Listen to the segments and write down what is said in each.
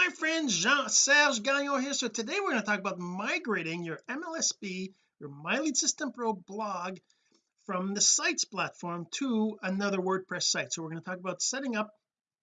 my friend Jean-Serge Gagnon here. So today we're going to talk about migrating your MLSP your My Lead System Pro blog from the sites platform to another WordPress site. So we're going to talk about setting up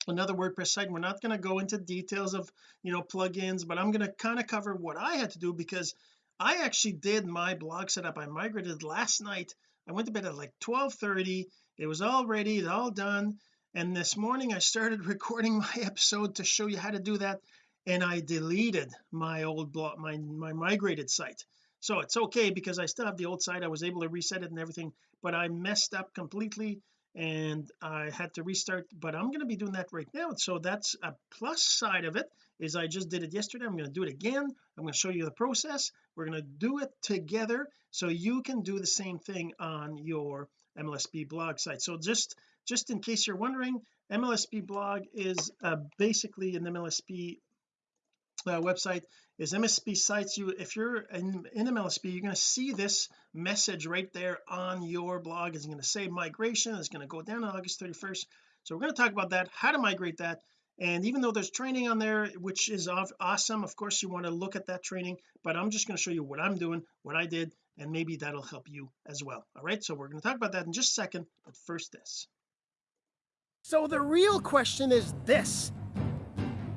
another WordPress site. We're not going to go into details of you know plugins but I'm going to kind of cover what I had to do because I actually did my blog setup. I migrated last night. I went to bed at like 12 30 it was all ready it's all done and this morning I started recording my episode to show you how to do that and I deleted my old blog my my migrated site. So it's okay because I still have the old site. I was able to reset it and everything but I messed up completely and I had to restart but I'm going to be doing that right now. So that's a plus side of it is I just did it yesterday. I'm going to do it again. I'm going to show you the process. We're going to do it together so you can do the same thing on your MLSP blog site. So just just in case you're wondering MLSP blog is uh, basically an MLSP uh, website. Is MSP sites. You if you're in, in MLSP you're going to see this message right there on your blog. It's going to say migration. It's going to go down on August 31st so we're going to talk about that how to migrate that. And even though there's training on there which is awesome of course you want to look at that training but I'm just going to show you what I'm doing what I did and maybe that'll help you as well. All right? So we're going to talk about that in just a second but first this so the real question is this.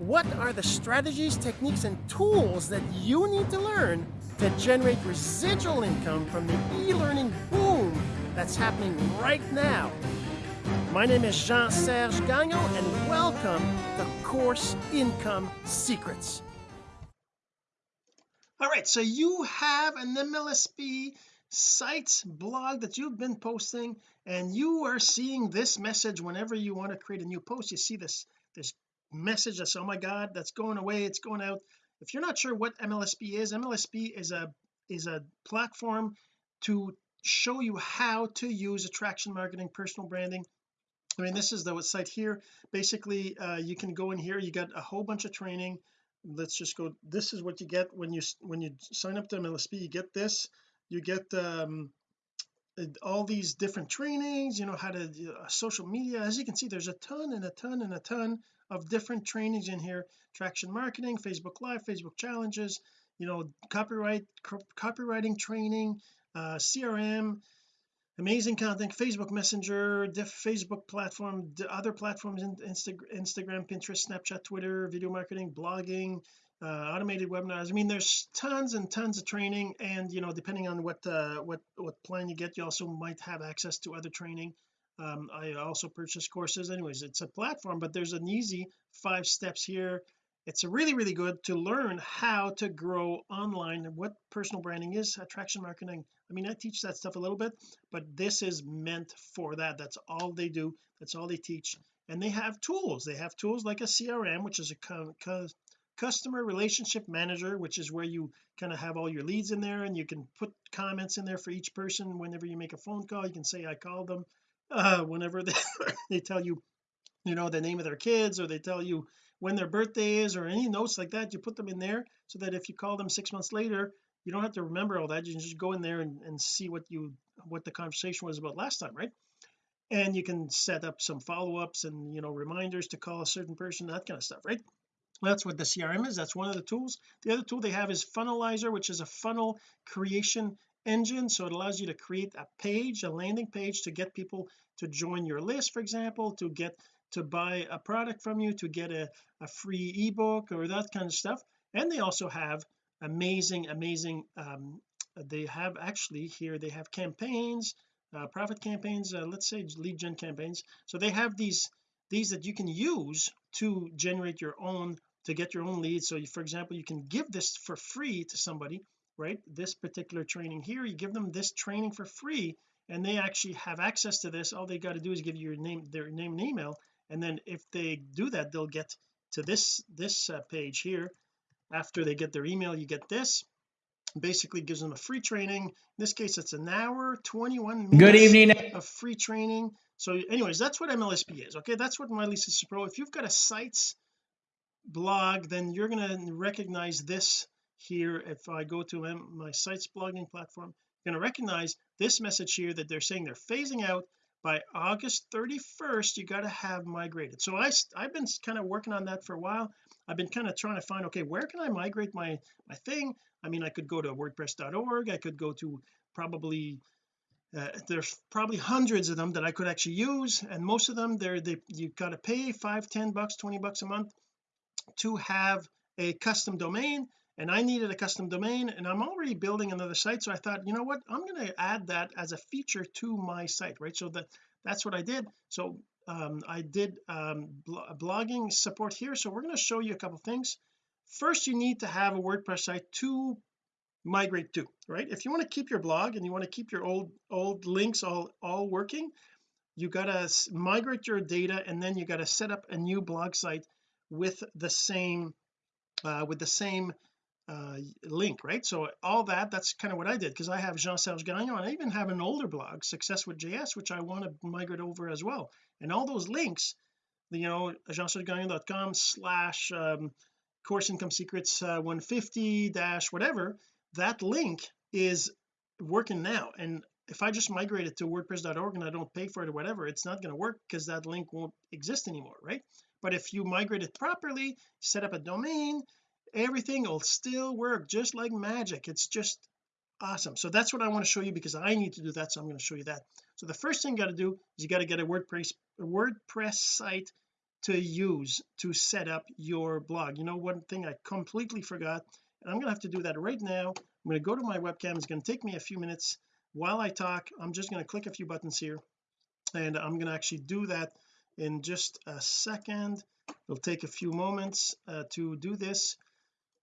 What are the strategies techniques and tools that you need to learn to generate residual income from the e-learning boom that's happening right now? My name is Jean-Serge Gagnon and welcome to Course Income Secrets. All right so you have an MLSP sites blog that you've been posting and you are seeing this message whenever you want to create a new post. You see this this message that's oh my god that's going away it's going out. If you're not sure what MLSP is MLSP is a is a platform to show you how to use attraction marketing personal branding. I mean this is the site here. Basically uh, you can go in here you got a whole bunch of training. Let's just go this is what you get when you when you sign up to MLSP you get this you get um all these different trainings you know how to uh, social media. As you can see there's a ton and a ton and a ton of different trainings in here. Traction marketing Facebook live Facebook challenges you know copyright copywriting training uh CRM amazing content Facebook messenger Facebook platform other platforms Insta Instagram Pinterest Snapchat Twitter video marketing blogging uh, automated webinars. I mean there's tons and tons of training and you know depending on what uh, what what plan you get you also might have access to other training. Um, I also purchase courses anyways. It's a platform but there's an easy five steps here. It's really really good to learn how to grow online and what personal branding is attraction marketing. I mean I teach that stuff a little bit but this is meant for that. That's all they do. That's all they teach. And they have tools. They have tools like a CRM which is a customer relationship manager which is where you kind of have all your leads in there and you can put comments in there for each person whenever you make a phone call. You can say I called them uh whenever they, they tell you you know the name of their kids or they tell you when their birthday is or any notes like that you put them in there so that if you call them six months later you don't have to remember all that. You just go in there and, and see what you what the conversation was about last time right? And you can set up some follow-ups and you know reminders to call a certain person that kind of stuff right that's what the CRM is. That's one of the tools. The other tool they have is funnelizer which is a funnel creation engine. So it allows you to create a page a landing page to get people to join your list for example to get to buy a product from you to get a, a free ebook or that kind of stuff. And they also have amazing amazing um, they have actually here they have campaigns uh, profit campaigns uh, let's say lead gen campaigns. So they have these these that you can use to generate your own to get your own leads. So you, for example you can give this for free to somebody right? This particular training here you give them this training for free and they actually have access to this. All they got to do is give you your name their name and email and then if they do that they'll get to this this uh, page here. After they get their email you get this. Basically gives them a free training. In this case it's an hour 21 minutes good evening of free training. So anyways that's what MLSP is okay? That's what My System Pro. If you've got a sites blog then you're going to recognize this here. If I go to my sites blogging platform you're going to recognize this message here that they're saying they're phasing out. By August 31st you got to have migrated. So I I've been kind of working on that for a while. I've been kind of trying to find okay where can I migrate my my thing? I mean I could go to wordpress.org I could go to probably uh, there's probably hundreds of them that I could actually use. And most of them they're they you got to pay five ten bucks 20 bucks a month to have a custom domain and I needed a custom domain and I'm already building another site so I thought you know what? I'm going to add that as a feature to my site right? So that that's what I did. So um, I did um, blogging support here. So we're going to show you a couple things. First you need to have a WordPress site to migrate to right? If you want to keep your blog and you want to keep your old old links all all working you got to migrate your data and then you got to set up a new blog site with the same uh, with the same uh, link right? So all that that's kind of what I did because I have Jean-Serge Gagnon I even have an older blog success with JS which I want to migrate over as well. And all those links you know jean-sergegagnon.com slash um, course income secrets uh, 150 dash whatever that link is working now. And if I just migrate it to wordpress.org and I don't pay for it or whatever it's not going to work because that link won't exist anymore right but if you migrate it properly set up a domain everything will still work just like magic. It's just awesome. So that's what I want to show you because I need to do that so I'm going to show you that. So the first thing you got to do is you got to get a WordPress a WordPress site to use to set up your blog. You know one thing I completely forgot? And I'm gonna have to do that right now. I'm going to go to my webcam. It's going to take me a few minutes. While I talk I'm just going to click a few buttons here and I'm going to actually do that in just a second. It'll take a few moments uh, to do this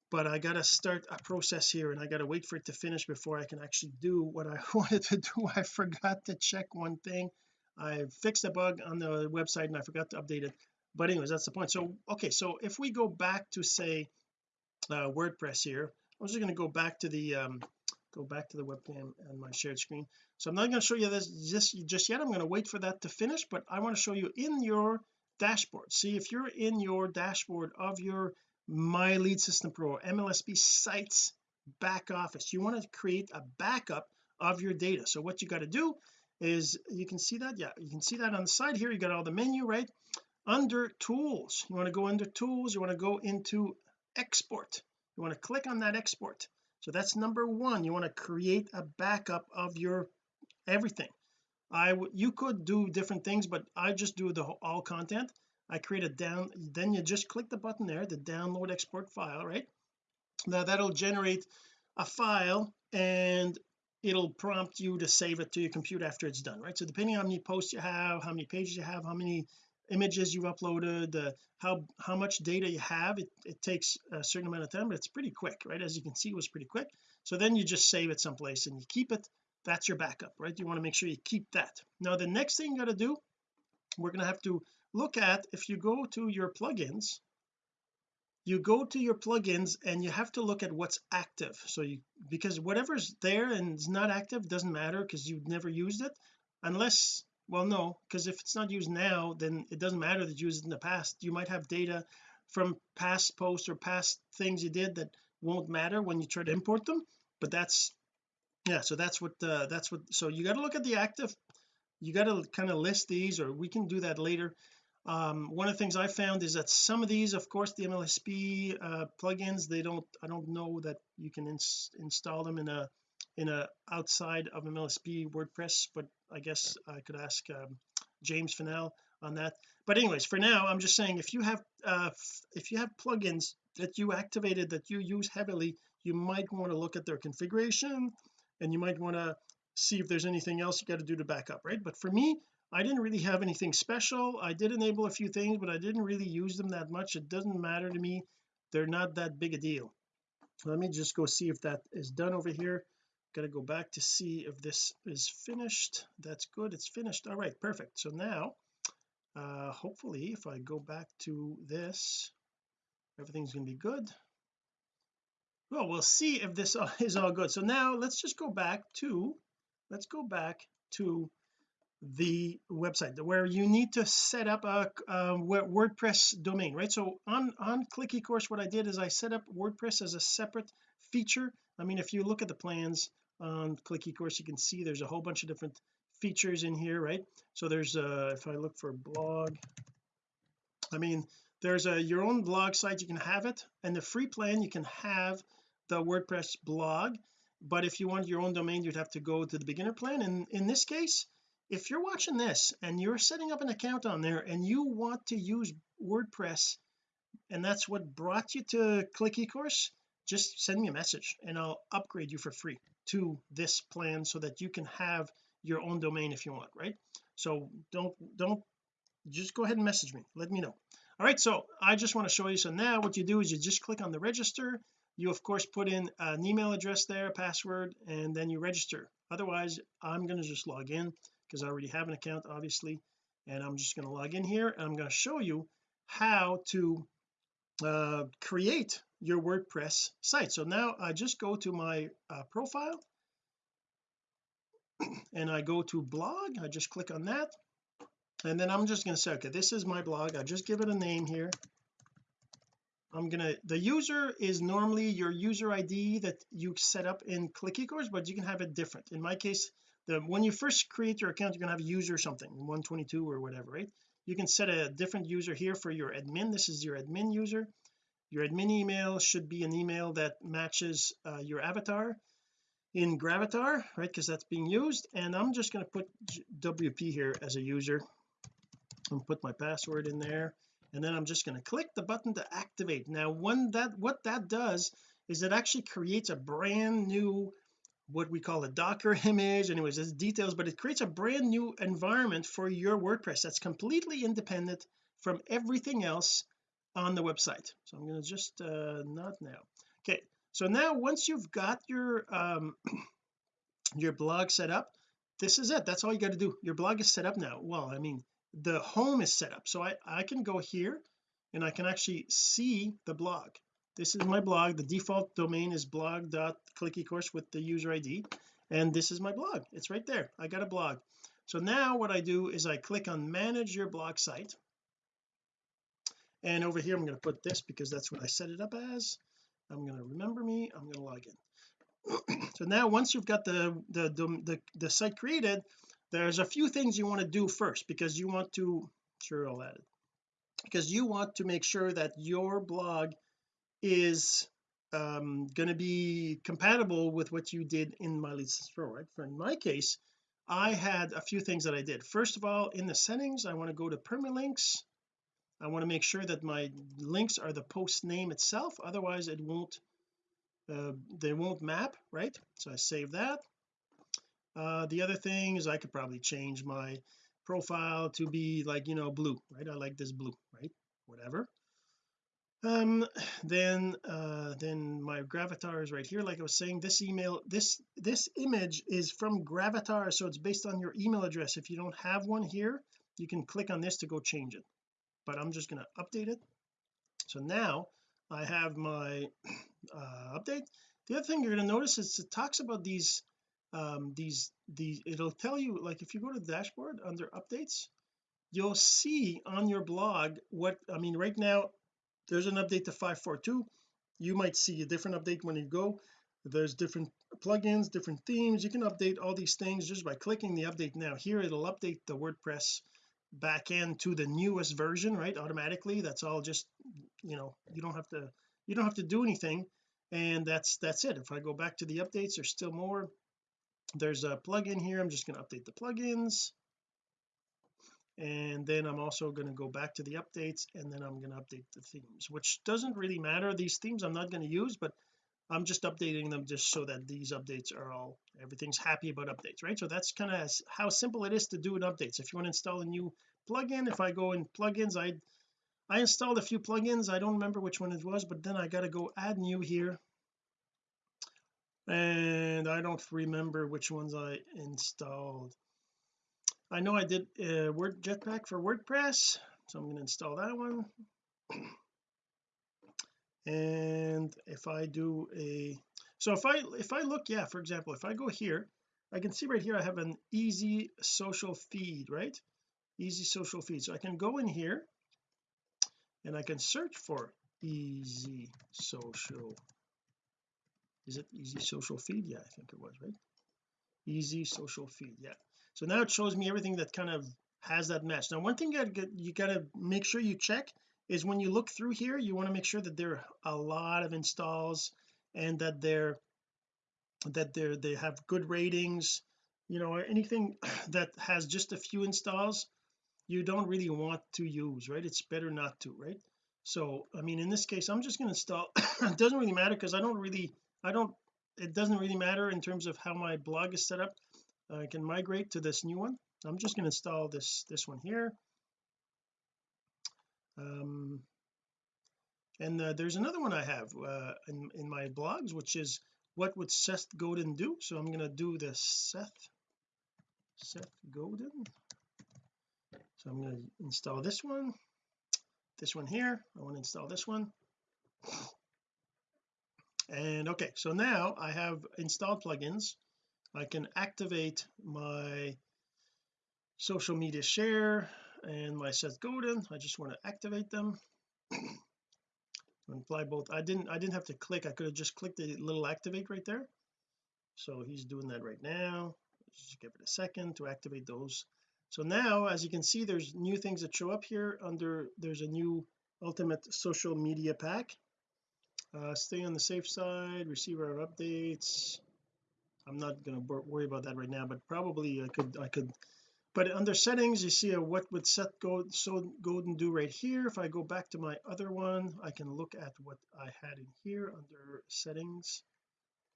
but I got to start a process here and I got to wait for it to finish before I can actually do what I wanted to do. I forgot to check one thing. I fixed a bug on the website and I forgot to update it. But anyways that's the point. So okay so if we go back to say uh, WordPress here I'm just going to go back to the um, go back to the webcam and my shared screen. So I'm not going to show you this just just yet. I'm going to wait for that to finish but I want to show you in your dashboard. See if you're in your dashboard of your my lead system pro MLSP sites back office you want to create a backup of your data. So what you got to do is you can see that? Yeah you can see that on the side here. You got all the menu right? Under tools. You want to go under tools. You want to go into export. You want to click on that export so that's number one. You want to create a backup of your everything. I you could do different things but I just do the all content. I create a down then you just click the button there the download export file right? Now that'll generate a file and it'll prompt you to save it to your computer after it's done right? So depending on how many posts you have how many pages you have how many images you've uploaded how how much data you have it, it takes a certain amount of time but it's pretty quick right? As you can see it was pretty quick. So then you just save it someplace and you keep it. That's your backup right? You want to make sure you keep that. Now the next thing you got to do we're going to have to look at if you go to your plugins you go to your plugins and you have to look at what's active. So you because whatever's there and is not active doesn't matter because you've never used it unless well no because if it's not used now then it doesn't matter that you used it in the past. You might have data from past posts or past things you did that won't matter when you try to import them but that's yeah so that's what uh, that's what so you got to look at the active you got to kind of list these or we can do that later. Um, one of the things I found is that some of these of course the MLSP uh, plugins they don't I don't know that you can ins install them in a in a outside of MLSP WordPress but I guess I could ask um, James Fennell on that. But anyways for now I'm just saying if you have uh, if you have plugins that you activated that you use heavily you might want to look at their configuration and you might want to see if there's anything else you got to do to back up right? But for me I didn't really have anything special. I did enable a few things but I didn't really use them that much. It doesn't matter to me. They're not that big a deal. Let me just go see if that is done over here got to go back to see if this is finished. That's good it's finished. All right perfect. So now uh hopefully if I go back to this everything's to be good. Well we'll see if this is all good. So now let's just go back to let's go back to the website where you need to set up a, a WordPress domain right? So on on click eCourse what I did is I set up WordPress as a separate feature I mean if you look at the plans on click eCourse you can see there's a whole bunch of different features in here right? So there's uh if I look for blog I mean there's a your own blog site you can have it. And the free plan you can have the WordPress blog. But if you want your own domain you'd have to go to the beginner plan. And in this case if you're watching this and you're setting up an account on there and you want to use WordPress and that's what brought you to click eCourse just send me a message and I'll upgrade you for free to this plan so that you can have your own domain if you want right? So don't don't just go ahead and message me. Let me know. All right so I just want to show you. So now what you do is you just click on the register. You of course put in an email address there password and then you register. Otherwise I'm going to just log in because I already have an account obviously and I'm just going to log in here and I'm going to show you how to uh, create your WordPress site. So now I just go to my uh, profile and I go to blog. I just click on that. And then I'm just going to say okay this is my blog. I just give it a name here. I'm gonna the user is normally your user ID that you set up in click eCourse but you can have it different. In my case the when you first create your account you're gonna have a user something 122 or whatever right? You can set a different user here for your admin. This is your admin user your admin email should be an email that matches uh, your avatar in Gravatar right? Because that's being used. And I'm just going to put WP here as a user. And put my password in there. And then I'm just going to click the button to activate. Now when that what that does is it actually creates a brand new what we call a docker image. Anyways there's details but it creates a brand new environment for your WordPress that's completely independent from everything else on the website. So I'm going to just uh not now. Okay so now once you've got your um your blog set up this is it. That's all you got to do. Your blog is set up now. Well I mean the home is set up. So I I can go here and I can actually see the blog. This is my blog. The default domain is blog.clickecourse with the user ID and this is my blog. It's right there. I got a blog. So now what I do is I click on manage your blog site and over here I'm going to put this because that's what I set it up as. I'm going to remember me. I'm going to log in. So now once you've got the, the the the, site created there's a few things you want to do first because you want to sure I'll add it. Because you want to make sure that your blog is um going to be compatible with what you did in my lead pro right? For in my case I had a few things that I did. First of all in the settings I want to go to permalinks I want to make sure that my links are the post name itself otherwise it won't uh, they won't map right? So I save that. Uh, the other thing is I could probably change my profile to be like you know blue right? I like this blue right? Whatever. Um then uh then my gravatar is right here. Like I was saying this email this this image is from gravatar so it's based on your email address. If you don't have one here you can click on this to go change it but I'm just going to update it. So now I have my uh, update. The other thing you're going to notice is it talks about these um these these it'll tell you like if you go to the dashboard under updates you'll see on your blog what I mean right now there's an update to 542 you might see a different update when you go. There's different plugins different themes. You can update all these things just by clicking the update now. Here it'll update the WordPress backend to the newest version right automatically. That's all just you know you don't have to you don't have to do anything. And that's that's it. If I go back to the updates there's still more. There's a plugin here. I'm just going to update the plugins. And then I'm also going to go back to the updates and then I'm going to update the themes which doesn't really matter. These themes I'm not going to use but I'm just updating them just so that these updates are all everything's happy about updates right? So that's kind of how simple it is to do an updates if you want to install a new plugin if I go in plugins I I installed a few plugins. I don't remember which one it was but then I got to go add new here. And I don't remember which ones I installed. I know I did uh, word jetpack for WordPress so I'm going to install that one and if I do a so if I if I look yeah for example if I go here I can see right here I have an easy social feed right? Easy social feed. So I can go in here and I can search for easy social is it easy social feed? Yeah I think it was right? Easy social feed yeah. So now it shows me everything that kind of has that match. Now one thing you gotta, you gotta make sure you check is when you look through here you want to make sure that there are a lot of installs and that they're that they're they have good ratings you know anything that has just a few installs you don't really want to use right? It's better not to right? So I mean in this case I'm just going to install it doesn't really matter because I don't really I don't it doesn't really matter in terms of how my blog is set up. I can migrate to this new one. I'm just going to install this this one here um and uh, there's another one I have uh, in, in my blogs which is what would Seth Godin do? So I'm going to do the Seth Seth Godin. So I'm going to install this one this one here. I want to install this one. And okay so now I have installed plugins. I can activate my social media share and my Seth Godin I just want to activate them. Apply both. I didn't I didn't have to click. I could have just clicked the little activate right there. So he's doing that right now. Just give it a second to activate those. So now as you can see there's new things that show up here under there's a new ultimate social media pack. Uh, stay on the safe side receive our updates. I'm not going to worry about that right now but probably I could I could but under settings you see a what would Seth go so Godin do right here. If I go back to my other one I can look at what I had in here under settings.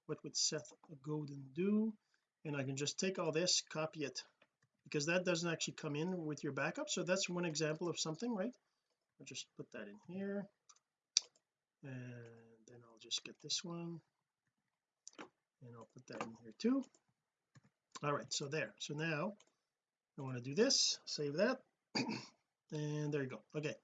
What would Seth Godin do? And I can just take all this copy it because that doesn't actually come in with your backup. So that's one example of something right? I'll just put that in here. And then I'll just get this one. And I'll put that in here too. All right so there. So now I want to do this save that and there you go. Okay.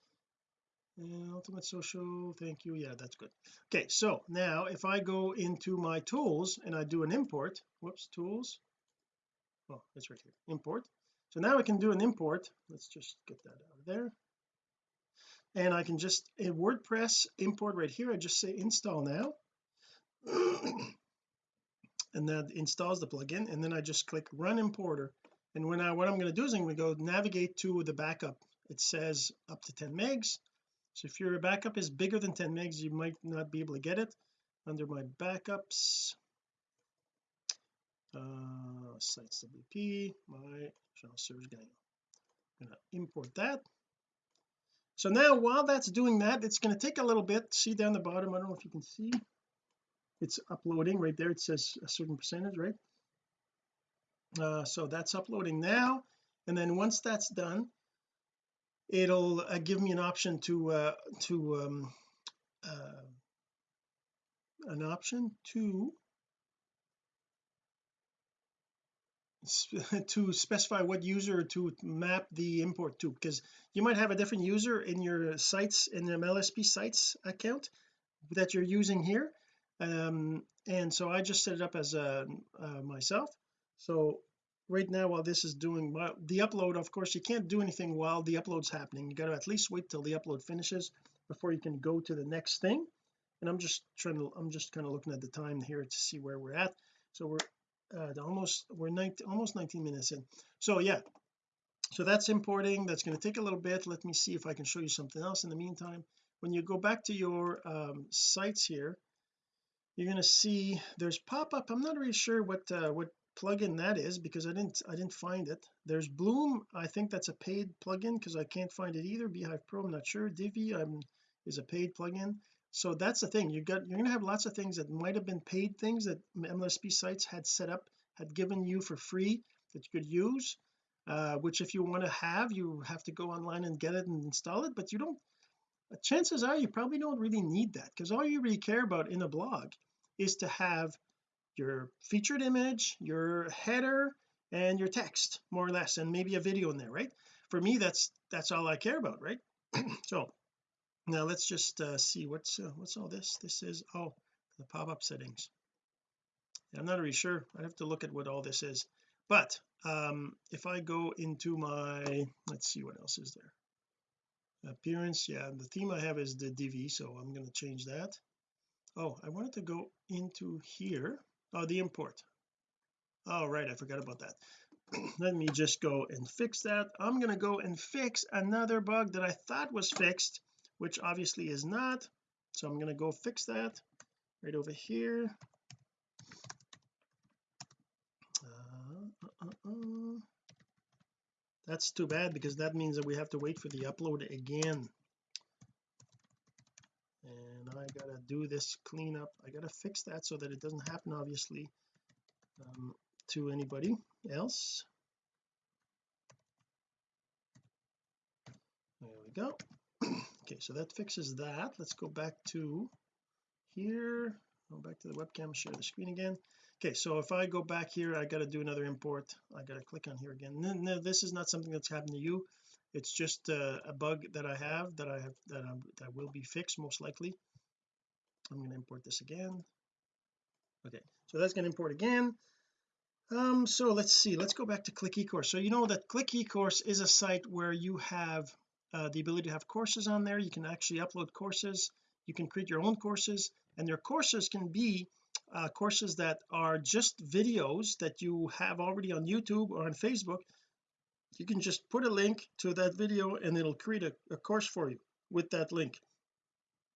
And ultimate social thank you yeah that's good. Okay so now if I go into my tools and I do an import whoops tools. Oh it's right here import. So now I can do an import let's just get that out of there. And I can just in WordPress import right here I just say install now. And that installs the plugin and then I just click run importer and when I what I'm going to do is I'm going to go navigate to the backup. It says up to 10 megs. So if your backup is bigger than 10 megs you might not be able to get it. Under my backups uh sites WP my channel servers gang I'm to import that. So now while that's doing that it's going to take a little bit. See down the bottom I don't know if you can see. It's uploading right there. It says a certain percentage right uh, so that's uploading now. And then once that's done it'll uh, give me an option to uh to um uh an option to to specify what user to map the import to. Because you might have a different user in your sites in the MLSP sites account that you're using here. Um and so I just set it up as a uh, myself so right now while this is doing the upload of course you can't do anything while the upload's happening. You got to at least wait till the upload finishes before you can go to the next thing. And I'm just trying to I'm just kind of looking at the time here to see where we're at. So we're uh, almost we're 19 almost 19 minutes in. So yeah. So that's importing. That's going to take a little bit. Let me see if I can show you something else in the meantime. When you go back to your um, sites here you're going to see there's pop-up. I'm not really sure what uh, what plugin that is because I didn't I didn't find it. There's Bloom I think that's a paid plugin because I can't find it either. Beehive Pro I'm not sure. Divi I'm is a paid plugin. So that's the thing. You got you're to have lots of things that might have been paid things that MLSP sites had set up had given you for free that you could use uh, which if you want to have you have to go online and get it and install it but you don't chances are you probably don't really need that because all you really care about in a blog is to have your featured image your header and your text more or less and maybe a video in there right? For me that's that's all I care about right? So now let's just uh, see what's uh, what's all this? This is oh the pop-up settings. I'm not really sure. I have to look at what all this is. But um if I go into my let's see what else is there. Appearance yeah the theme I have is the Divi so I'm going to change that. Oh I wanted to go into here oh the import. Oh right I forgot about that. Let me just go and fix that. I'm going to go and fix another bug that I thought was fixed which obviously is not. So I'm going to go fix that right over here. Uh, uh, uh, uh, that's too bad because that means that we have to wait for the upload again I gotta do this cleanup. I gotta fix that so that it doesn't happen obviously um, to anybody else. There we go. Okay so that fixes that. Let's go back to here. Go back to the webcam share the screen again. Okay so if I go back here I got to do another import. I got to click on here again. No, no, this is not something that's happened to you. It's just a, a bug that I have that I have that I'm, that will be fixed most likely I'm going to import this again. Okay so that's going to import again. Um so let's see let's go back to click ecourse. So you know that click ecourse is a site where you have uh, the ability to have courses on there. You can actually upload courses. You can create your own courses and your courses can be uh, courses that are just videos that you have already on YouTube or on Facebook. You can just put a link to that video and it'll create a, a course for you with that link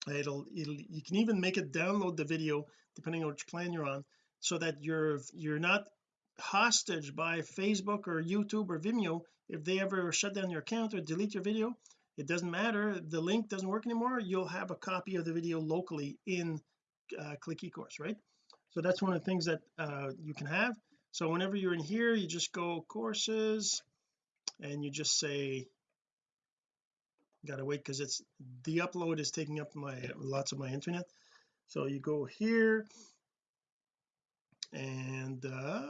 it'll, it'll you can even make it download the video depending on which plan you're on so that you're you're not hostage by Facebook or YouTube or Vimeo. If they ever shut down your account or delete your video it doesn't matter. The link doesn't work anymore. You'll have a copy of the video locally in uh, click ecourse right? So that's one of the things that uh, you can have. So whenever you're in here you just go courses and you just say gotta wait because it's the upload is taking up my lots of my internet. So you go here and uh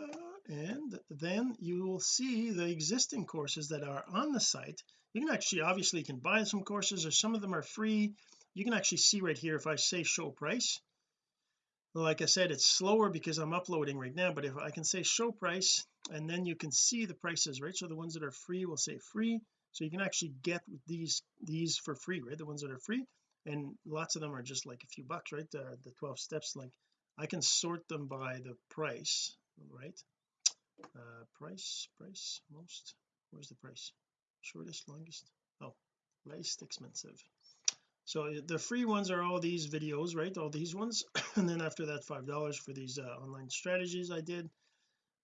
and then you will see the existing courses that are on the site. You can actually obviously you can buy some courses or some of them are free. You can actually see right here if I say show price. Like I said it's slower because I'm uploading right now but if I can say show price and then you can see the prices right? So the ones that are free will say free so you can actually get these these for free right? The ones that are free. And lots of them are just like a few bucks right? The, the 12 steps like I can sort them by the price right? Uh price price most. Where's the price? Shortest longest? Oh least expensive. So the free ones are all these videos right? All these ones. And then after that five dollars for these uh, online strategies I did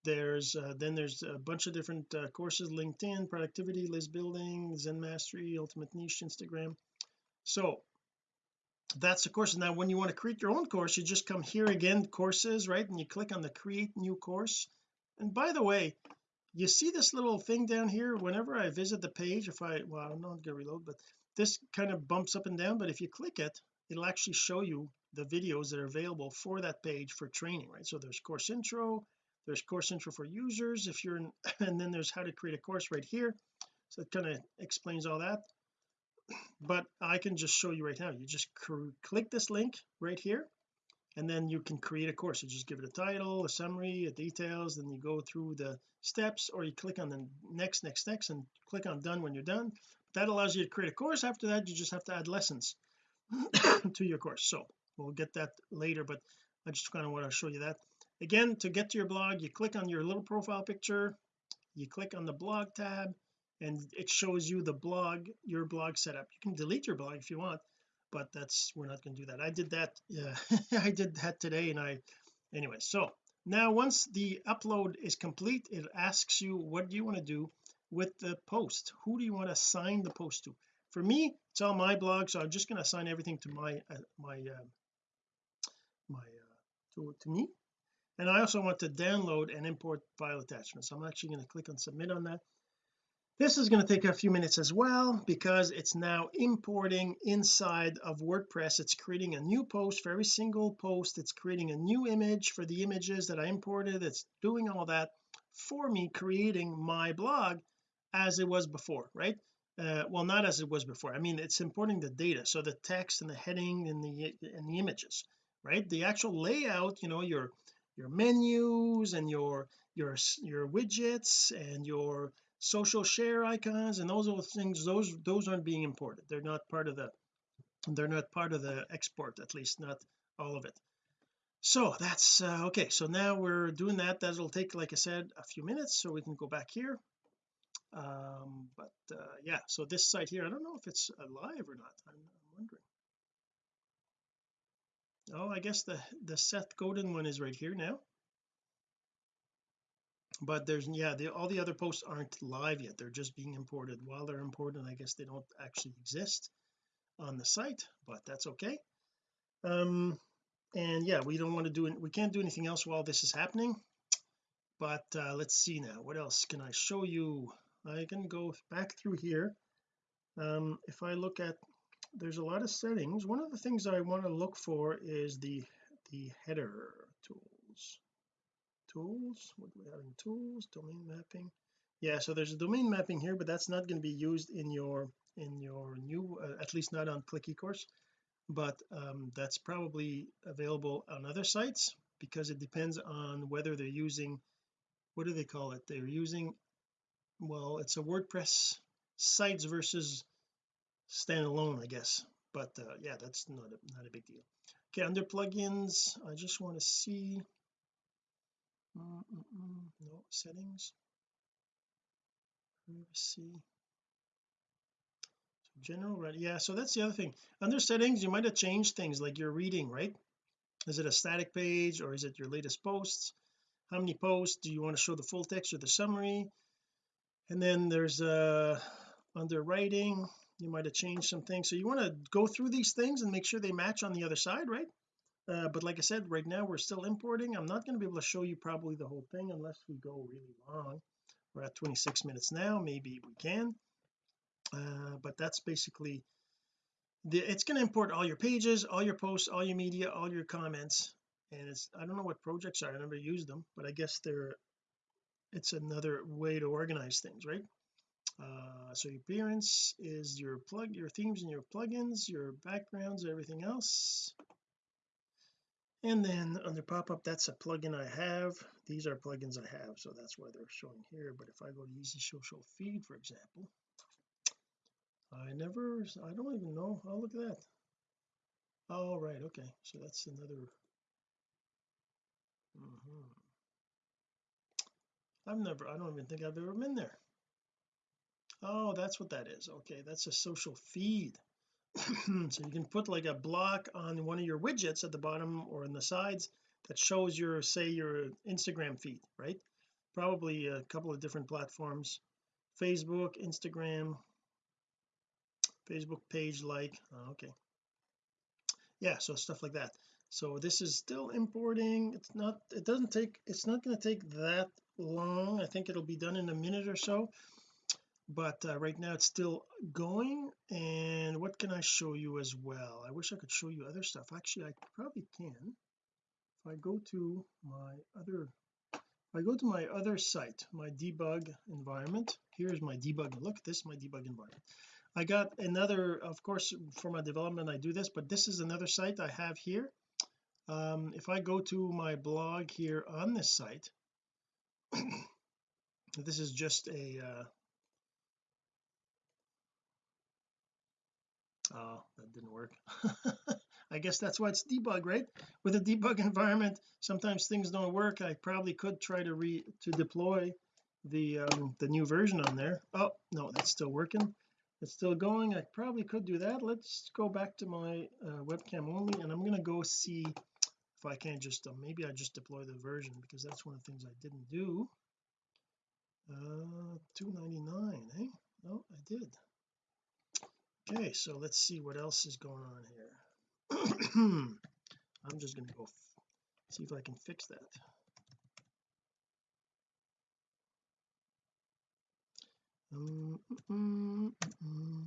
there's uh, then there's a bunch of different uh, courses LinkedIn productivity list building Zen mastery ultimate niche Instagram. So that's the course now when you want to create your own course you just come here again courses right and you click on the create new course. And by the way you see this little thing down here? Whenever I visit the page if I well I'm not gonna reload but this kind of bumps up and down but if you click it it'll actually show you the videos that are available for that page for training right? So there's course intro there's course intro for users if you're in and then there's how to create a course right here. So it kind of explains all that. But I can just show you right now. You just click this link right here and then you can create a course. You just give it a title a summary a details then you go through the steps or you click on the next next next and click on done when you're done. That allows you to create a course. After that you just have to add lessons to your course. So we'll get that later but I just kind of want to show you that again to get to your blog you click on your little profile picture you click on the blog tab and it shows you the blog your blog setup. You can delete your blog if you want but that's we're not going to do that. I did that yeah I did that today and I anyway so now once the upload is complete it asks you what do you want to do with the post? Who do you want to assign the post to? For me it's all my blog so I'm just going to assign everything to my uh, my uh, my uh, to, to me and I also want to download and import file attachments. I'm actually going to click on submit on that. This is going to take a few minutes as well because it's now importing inside of WordPress. It's creating a new post for every single post. It's creating a new image for the images that I imported. It's doing all that for me creating my blog as it was before right? Uh, well not as it was before. I mean it's importing the data so the text and the heading and the and the images right? The actual layout you know your your menus and your your your widgets and your social share icons and those are things those those aren't being imported. They're not part of the they're not part of the export at least not all of it. So that's uh, okay so now we're doing that. That'll take like I said a few minutes so we can go back here. Um but uh, yeah so this site here I don't know if it's alive or not. I'm, I'm wondering oh I guess the the Seth Godin one is right here now. But there's yeah the, all the other posts aren't live yet. They're just being imported. While they're imported I guess they don't actually exist on the site but that's okay. Um and yeah we don't want to do it we can't do anything else while this is happening. But uh, let's see now. What else can I show you? I can go back through here. Um if I look at there's a lot of settings. One of the things I want to look for is the the header tools. Tools? What do we have in tools? Domain mapping. Yeah so there's a domain mapping here but that's not going to be used in your in your new uh, at least not on click ecourse. But um, that's probably available on other sites because it depends on whether they're using what do they call it? They're using well it's a WordPress sites versus standalone I guess. But uh, yeah that's not a, not a big deal. Okay under plugins I just want to see. Mm -mm no settings. Privacy. General right yeah so that's the other thing. Under settings you might have changed things like your reading right? Is it a static page or is it your latest posts? How many posts? Do you want to show the full text or the summary? And then there's uh under writing you might have changed some things. So you want to go through these things and make sure they match on the other side right? Uh, but like I said right now we're still importing. I'm not going to be able to show you probably the whole thing unless we go really long. We're at 26 minutes now maybe we can. Uh, but that's basically the it's going to import all your pages all your posts all your media all your comments. And it's I don't know what projects are. I never used them but I guess they're it's another way to organize things right uh, so your appearance is your plug your themes and your plugins your backgrounds everything else. And then under pop-up that's a plugin I have. These are plugins I have so that's why they're showing here. But if I go to easy social feed for example I never I don't even know. Oh look at that. Oh right okay. So that's another mm -hmm. I've never I don't even think I've ever been there oh that's what that is. Okay that's a social feed. So you can put like a block on one of your widgets at the bottom or in the sides that shows your say your Instagram feed right? Probably a couple of different platforms. Facebook Instagram. Facebook page like oh, okay. Yeah so stuff like that. So this is still importing. It's not it doesn't take it's not going to take that long. I think it'll be done in a minute or so but uh, right now it's still going and what can I show you as well? I wish I could show you other stuff. Actually I probably can. If I go to my other if I go to my other site my debug environment here's my debug look this is my debug environment. I got another of course for my development I do this but this is another site I have here. Um, if I go to my blog here on this site this is just a uh, oh that didn't work. I guess that's why it's debug right? With a debug environment sometimes things don't work. I probably could try to re to deploy the um the new version on there. Oh no that's still working. It's still going. I probably could do that. Let's go back to my uh, webcam only and I'm going to go see if I can't just uh, maybe I just deploy the version because that's one of the things I didn't do. Uh 299 eh? Oh I did okay so let's see what else is going on here I'm just going to go see if I can fix that mm, mm, mm.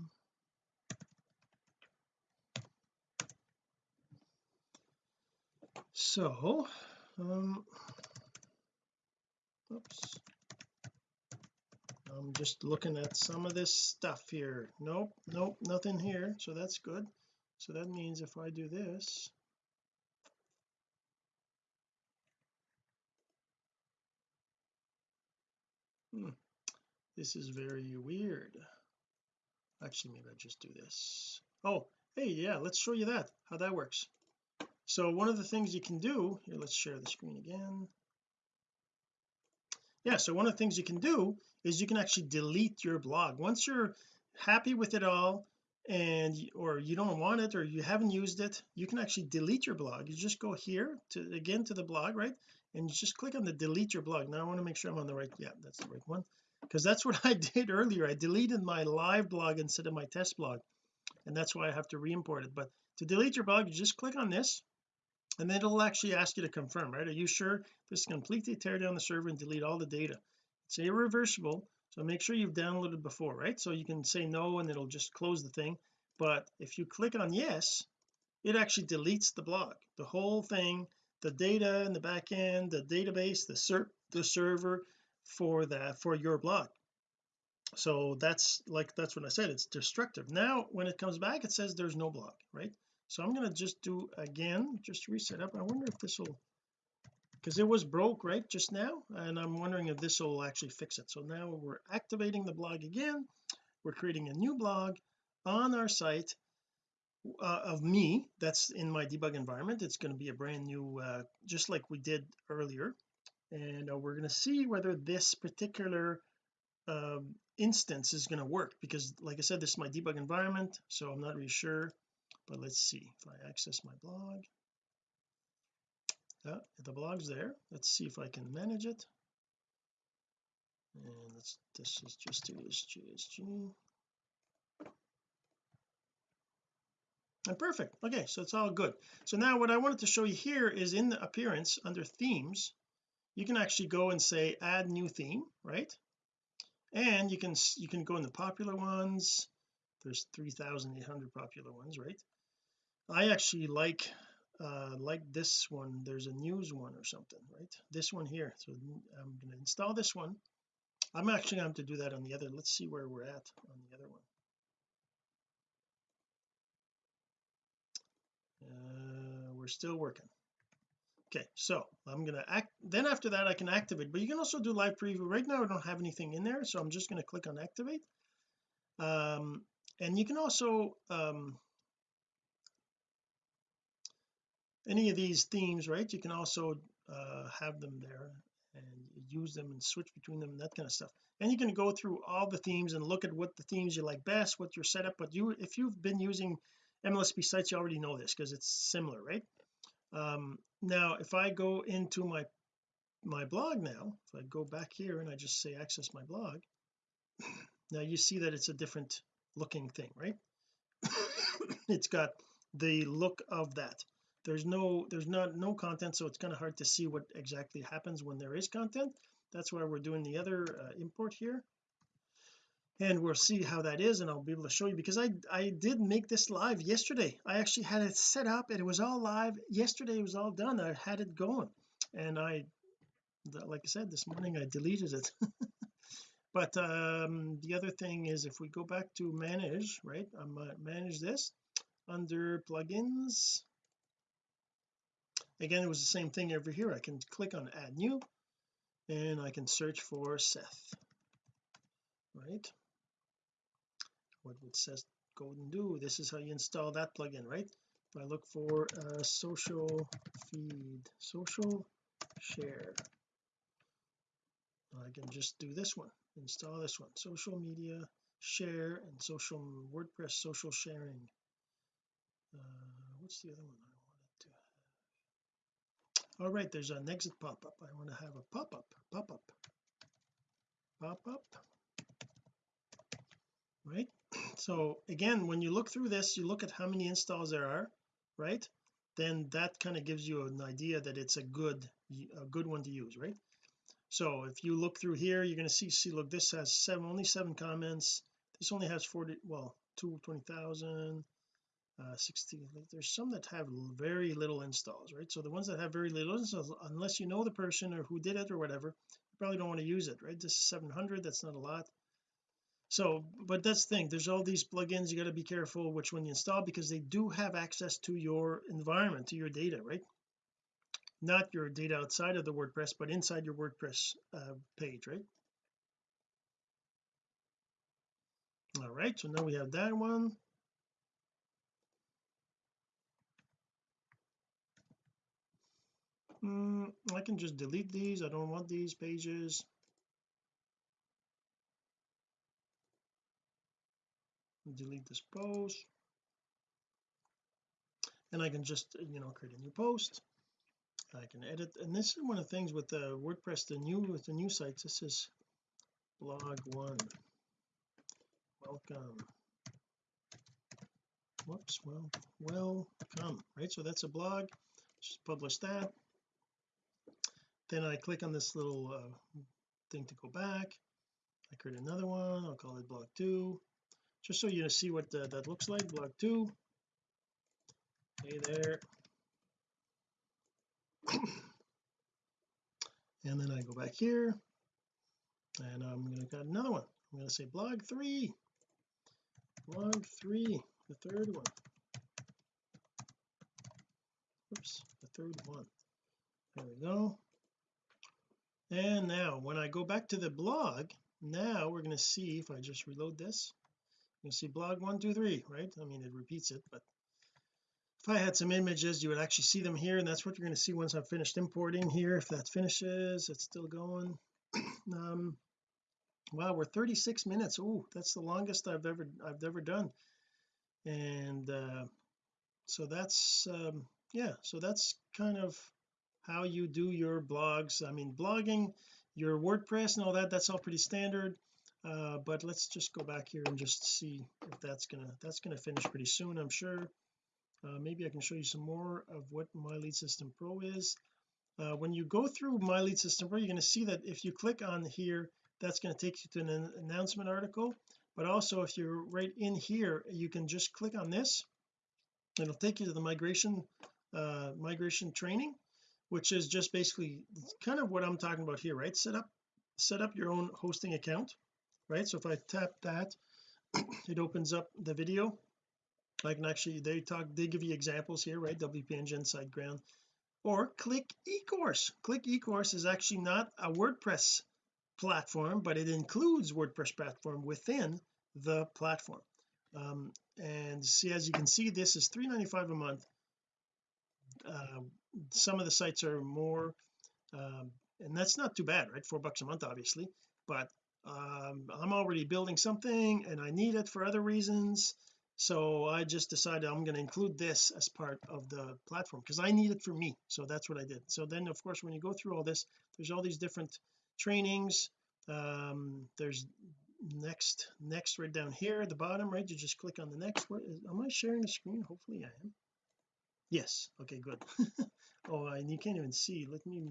so um oops I'm just looking at some of this stuff here. Nope nope nothing here so that's good. So that means if I do this hmm, this is very weird. Actually maybe I just do this. Oh hey yeah let's show you that how that works. So one of the things you can do here let's share the screen again yeah so one of the things you can do is you can actually delete your blog. Once you're happy with it all and or you don't want it or you haven't used it you can actually delete your blog. You just go here to again to the blog right? And you just click on the delete your blog. Now I want to make sure I'm on the right yeah that's the right one. Because that's what I did earlier. I deleted my live blog instead of my test blog. And that's why I have to re-import it. But to delete your blog you just click on this and then it'll actually ask you to confirm right? Are you sure this completely tear down the server and delete all the data? It's irreversible so make sure you've downloaded before right? So you can say no and it'll just close the thing. But if you click on yes it actually deletes the blog the whole thing the data in the back end the database the ser the server for that for your blog so that's like that's what I said it's destructive. Now when it comes back it says there's no blog right so I'm going to just do again just reset up. I wonder if this will because it was broke right just now? And I'm wondering if this will actually fix it. So now we're activating the blog again. We're creating a new blog on our site uh, of me. That's in my debug environment. It's going to be a brand new uh, just like we did earlier. And uh, we're going to see whether this particular um, instance is going to work because like I said this is my debug environment so I'm not really sure but let's see if I access my blog. Yeah the blog's there. Let's see if I can manage it. And let's this is just JSG and perfect. Okay so it's all good. So now what I wanted to show you here is in the appearance under themes you can actually go and say add new theme right? And you can you can go in the popular ones. There's 3,800 popular ones right I actually like uh like this one. There's a news one or something right? This one here. So I'm going to install this one. I'm actually going to do that on the other. Let's see where we're at on the other one. Uh, we're still working. Okay so I'm going to act then after that I can activate but you can also do live preview. Right now I don't have anything in there so I'm just going to click on activate. Um and you can also um any of these themes right you can also uh have them there and use them and switch between them and that kind of stuff. And you can go through all the themes and look at what the themes you like best what your setup but you if you've been using MLSP sites you already know this because it's similar right? Um now if I go into my my blog now if I go back here and I just say access my blog now you see that it's a different looking thing right? It's got the look of that there's no there's not no content so it's kind of hard to see what exactly happens when there is content. That's why we're doing the other uh, import here. And we'll see how that is and I'll be able to show you because I I did make this live yesterday. I actually had it set up and it was all live. Yesterday it was all done. I had it going. And I like I said this morning I deleted it. But um the other thing is if we go back to manage right I'm uh, manage this under plugins again it was the same thing over here. I can click on add new and I can search for Seth right? What would Seth go and do? This is how you install that plugin right? If I look for a social feed social share I can just do this one install this one. Social media share and social WordPress social sharing. Uh, what's the other one I wanted to have all right there's an exit pop-up. I want to have a pop-up pop-up. Pop-up. Right? So again when you look through this you look at how many installs there are right? Then that kind of gives you an idea that it's a good a good one to use right? So if you look through here you're going to see see look this has seven only seven comments. This only has 40 well 220,000 uh 60 there's some that have very little installs right? So the ones that have very little installs unless you know the person or who did it or whatever you probably don't want to use it right? This is 700 that's not a lot. So but that's the thing there's all these plugins you got to be careful which one you install because they do have access to your environment to your data right? Not your data outside of the WordPress but inside your WordPress uh, page right? All right so now we have that one mm, I can just delete these. I don't want these pages. Delete this post. And I can just you know create a new post. I can edit. And this is one of the things with the WordPress the new with the new sites. This is blog one. Welcome. Whoops. Well welcome. Right so that's a blog. Just publish that then I click on this little uh, thing to go back. I create another one. I'll call it blog two. Just so you see what the, that looks like blog two. Hey there. And then I go back here and I'm going to got another one. I'm going to say blog three. Blog three the third one. Oops the third one. There we go and now when I go back to the blog now we're going to see if I just reload this. You see blog one two three right? I mean it repeats it but if I had some images you would actually see them here and that's what you're going to see once I've finished importing here if that finishes it's still going. Um wow we're 36 minutes. Oh that's the longest I've ever I've ever done. And uh so that's um yeah so that's kind of how you do your blogs. I mean blogging your WordPress and all that that's all pretty standard. Uh but let's just go back here and just see if that's gonna that's gonna finish pretty soon I'm sure. Uh, maybe I can show you some more of what my lead system pro is. Uh, when you go through my lead system pro you're going to see that if you click on here that's going to take you to an announcement article. But also if you're right in here you can just click on this. It'll take you to the migration uh, migration training which is just basically kind of what I'm talking about here right? Set up set up your own hosting account right? So if I tap that it opens up the video. I can actually they talk they give you examples here right? WP Engine SiteGround or click eCourse. Click eCourse is actually not a WordPress platform but it includes WordPress platform within the platform. Um, and see as you can see this is 3.95 a month uh, some of the sites are more um, and that's not too bad right? Four bucks a month obviously. But um, I'm already building something and I need it for other reasons. So I just decided I'm going to include this as part of the platform because I need it for me. So that's what I did. So then of course when you go through all this there's all these different trainings. Um there's next next right down here at the bottom right? You just click on the next where is, am I sharing the screen? Hopefully I am yes. Okay good. Oh and you can't even see. Let me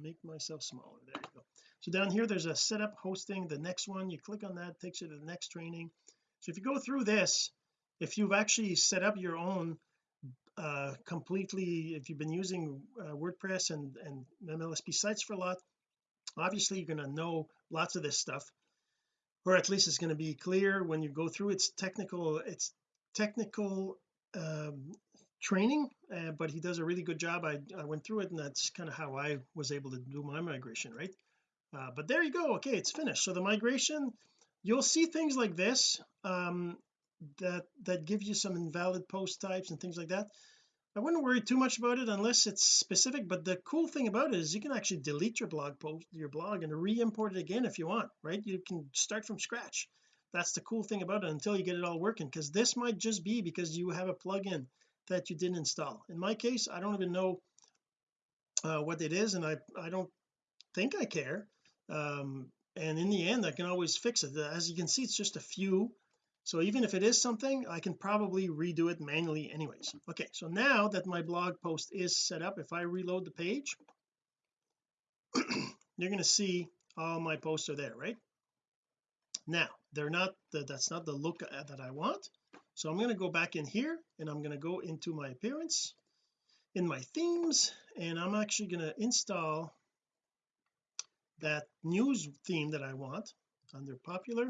make myself smaller. There you go. So down here there's a setup hosting the next one. You click on that takes you to the next training. So if you go through this if you've actually set up your own uh completely if you've been using uh, WordPress and and MLSP sites for a lot obviously you're going to know lots of this stuff or at least it's going to be clear when you go through. Its technical it's technical um training uh, but he does a really good job. I, I went through it and that's kind of how I was able to do my migration right? Uh, but there you go. Okay it's finished. So the migration you'll see things like this um that that gives you some invalid post types and things like that. I wouldn't worry too much about it unless it's specific but the cool thing about it is you can actually delete your blog post your blog and re-import it again if you want right? You can start from scratch. That's the cool thing about it until you get it all working because this might just be because you have a plugin that you didn't install. In my case I don't even know uh, what it is and I I don't think I care. Um and in the end I can always fix it. As you can see it's just a few. So even if it is something I can probably redo it manually anyways. Okay so now that my blog post is set up if I reload the page you're going to see all my posts are there right? Now they're not the, that's not the look that I want so I'm going to go back in here and I'm going to go into my appearance in my themes and I'm actually going to install that news theme that I want under popular.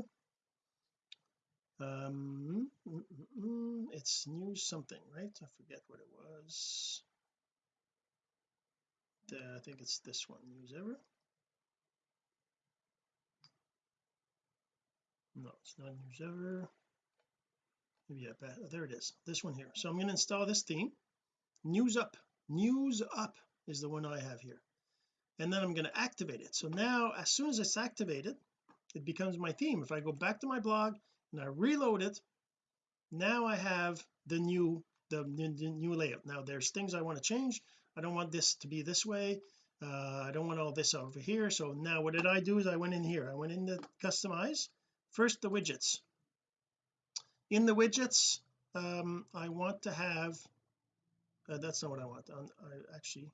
Um mm, mm, mm, it's news something right? I forget what it was. The, I think it's this one news ever. No it's not news ever maybe I there it is. This one here. So I'm going to install this theme. News up. News up is the one I have here. And then I'm going to activate it. So now as soon as it's activated it becomes my theme. If I go back to my blog and I reload it now I have the new the, the new layout. Now there's things I want to change. I don't want this to be this way. Uh, I don't want all this over here. So now what did I do is I went in here. I went in to customize. First the widgets in the widgets um I want to have uh, that's not what I want. I, I actually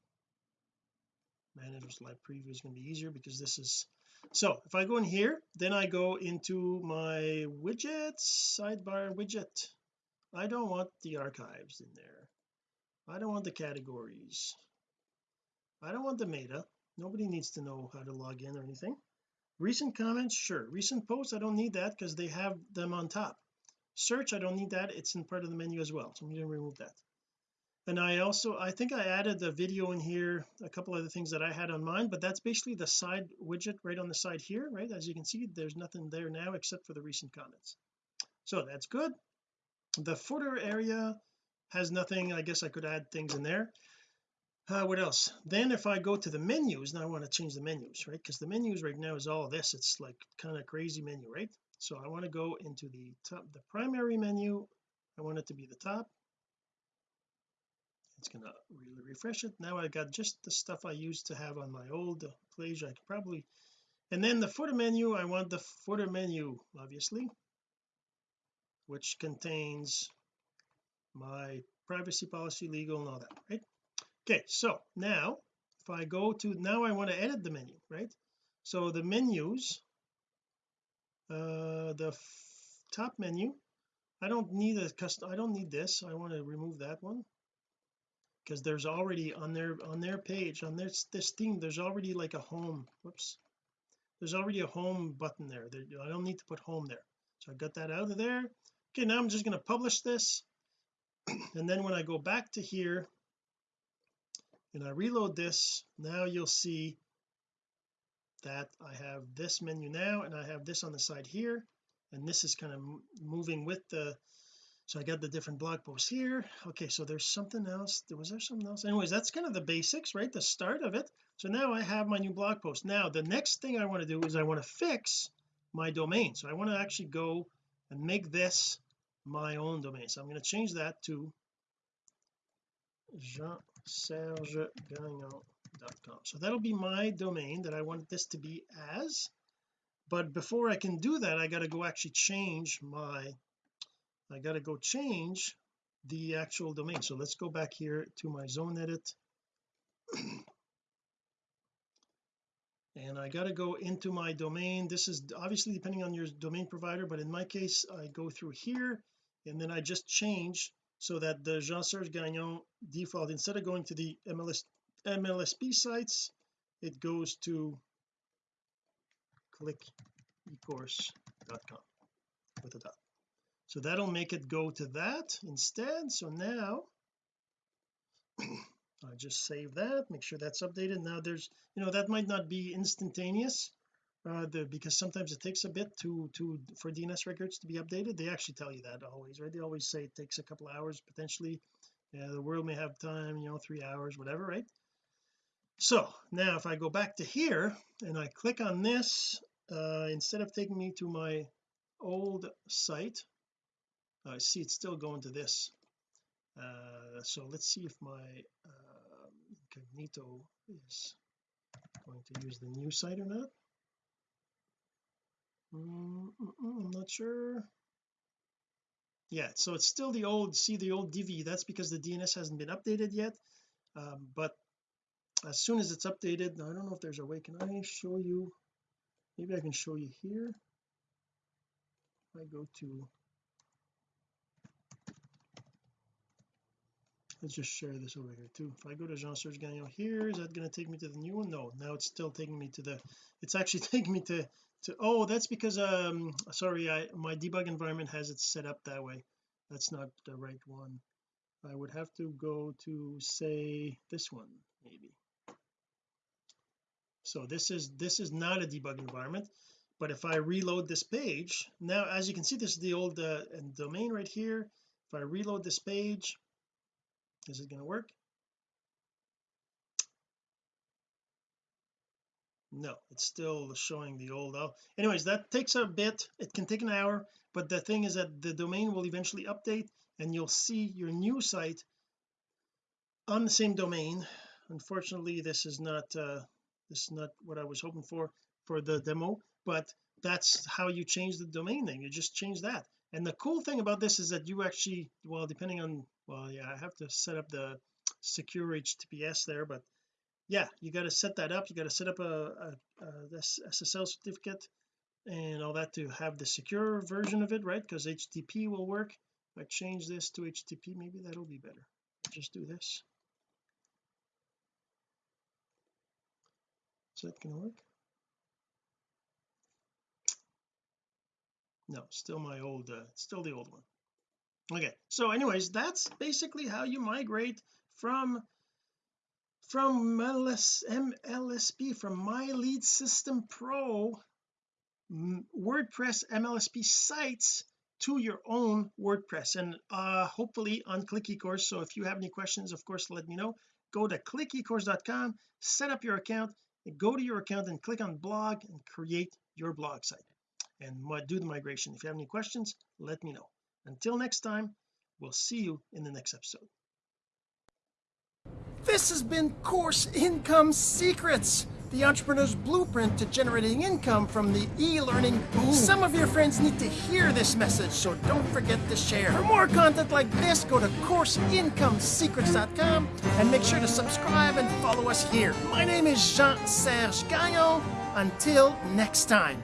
managers live preview is going to be easier because this is so if I go in here then I go into my widgets sidebar widget. I don't want the archives in there. I don't want the categories. I don't want the meta. Nobody needs to know how to log in or anything. Recent comments sure. Recent posts I don't need that because they have them on top search I don't need that. It's in part of the menu as well so I'm going to remove that. And I also I think I added the video in here a couple of other things that I had on mine but that's basically the side widget right on the side here right? As you can see there's nothing there now except for the recent comments. So that's good. The footer area has nothing. I guess I could add things in there. Uh, what else? Then if I go to the menus now I want to change the menus right? Because the menus right now is all this. It's like kind of crazy menu right so I want to go into the top the primary menu. I want it to be the top. It's gonna really refresh it. Now I got just the stuff I used to have on my old page I could probably and then the footer menu I want the footer menu obviously which contains my privacy policy legal and all that right? Okay so now if I go to now I want to edit the menu right? So the menus uh the top menu. I don't need a custom I don't need this. I want to remove that one. Because there's already on their on their page on this this thing there's already like a home whoops. There's already a home button there, there I don't need to put home there. So I got that out of there. Okay now I'm just going to publish this. And then when I go back to here and I reload this now you'll see that I have this menu now and I have this on the side here and this is kind of moving with the so I got the different blog posts here. Okay so there's something else. Was there something else? Anyways that's kind of the basics right? The start of it. So now I have my new blog post. Now the next thing I want to do is I want to fix my domain. So I want to actually go and make this my own domain. So I'm going to change that to so that'll be my domain that I want this to be as. But before I can do that I got to go actually change my I got to go change the actual domain. So let's go back here to my ZoneEdit. And I got to go into my domain. This is obviously depending on your domain provider but in my case I go through here and then I just change so that the Jean-Serge Gagnon default instead of going to the MLS MLSP sites it goes to clickecourse.com with a dot. So that'll make it go to that instead. So now I just save that make sure that's updated. Now there's you know that might not be instantaneous uh the, because sometimes it takes a bit to to for DNS records to be updated. They actually tell you that always right? They always say it takes a couple hours potentially. Yeah the world may have time you know three hours whatever right so now if I go back to here and I click on this uh instead of taking me to my old site I see it's still going to this. Uh so let's see if my uh, incognito is going to use the new site or not. Mm -mm, I'm not sure. Yeah so it's still the old see the old Divi that's because the DNS hasn't been updated yet um, but as soon as it's updated I don't know if there's a way can I show you maybe I can show you here? I go to let's just share this over here too. If I go to Jean-Serge Gagnon here is that going to take me to the new one? No now it's still taking me to the it's actually taking me to to oh that's because um sorry I my debug environment has it set up that way. That's not the right one. I would have to go to say this one maybe so this is this is not a debug environment but if I reload this page now as you can see this is the old uh, domain right here. If I reload this page is it going to work? No it's still showing the old oh anyways that takes a bit. It can take an hour but the thing is that the domain will eventually update and you'll see your new site on the same domain. Unfortunately this is not uh this is not what I was hoping for for the demo but that's how you change the domain name. You just change that. And the cool thing about this is that you actually well depending on well yeah I have to set up the secure HTTPS there but yeah you got to set that up. You got to set up a, a, a SSL certificate and all that to have the secure version of it right? Because HTTP will work. If I change this to HTTP maybe that'll be better. Just do this is that gonna work? No still my old uh, still the old one. Okay so anyways that's basically how you migrate from from MLS, MLSP from my lead system pro WordPress MLSP sites to your own WordPress. And uh hopefully on click eCourse. So if you have any questions of course let me know. Go to clickecourse.com set up your account go to your account and click on blog and create your blog site and do the migration. If you have any questions let me know. Until next time we'll see you in the next episode. This has been course income secrets the entrepreneur's blueprint to generating income from the e-learning boom. Some of your friends need to hear this message, so don't forget to share. For more content like this, go to CourseIncomeSecrets.com and make sure to subscribe and follow us here. My name is Jean-Serge Gagnon. Until next time.